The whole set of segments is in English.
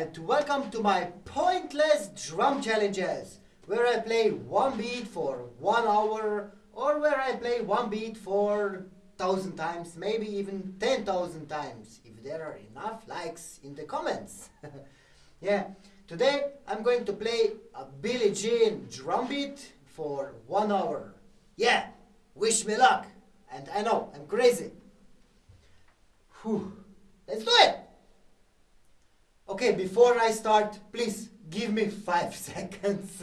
and welcome to my pointless drum challenges where I play one beat for one hour or where I play one beat for thousand times, maybe even ten thousand times if there are enough likes in the comments. yeah, today I'm going to play a Billie Jean drum beat for one hour. Yeah, wish me luck. And I know, I'm crazy. Whew. Let's do it! Okay, before I start, please give me five seconds.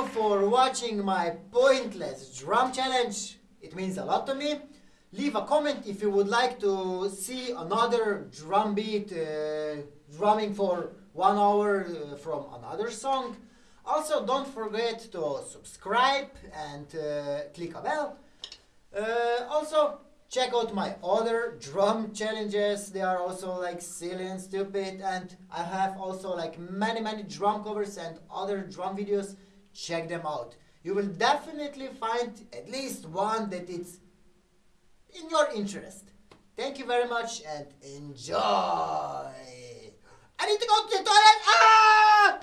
You for watching my pointless drum challenge. It means a lot to me. Leave a comment if you would like to see another drum beat uh, drumming for one hour uh, from another song. Also, don't forget to subscribe and uh, click a bell. Uh, also, check out my other drum challenges. They are also like silly and stupid, and I have also like many many drum covers and other drum videos. Check them out. You will definitely find at least one that is in your interest. Thank you very much and enjoy. I need to go to the toilet. Ah!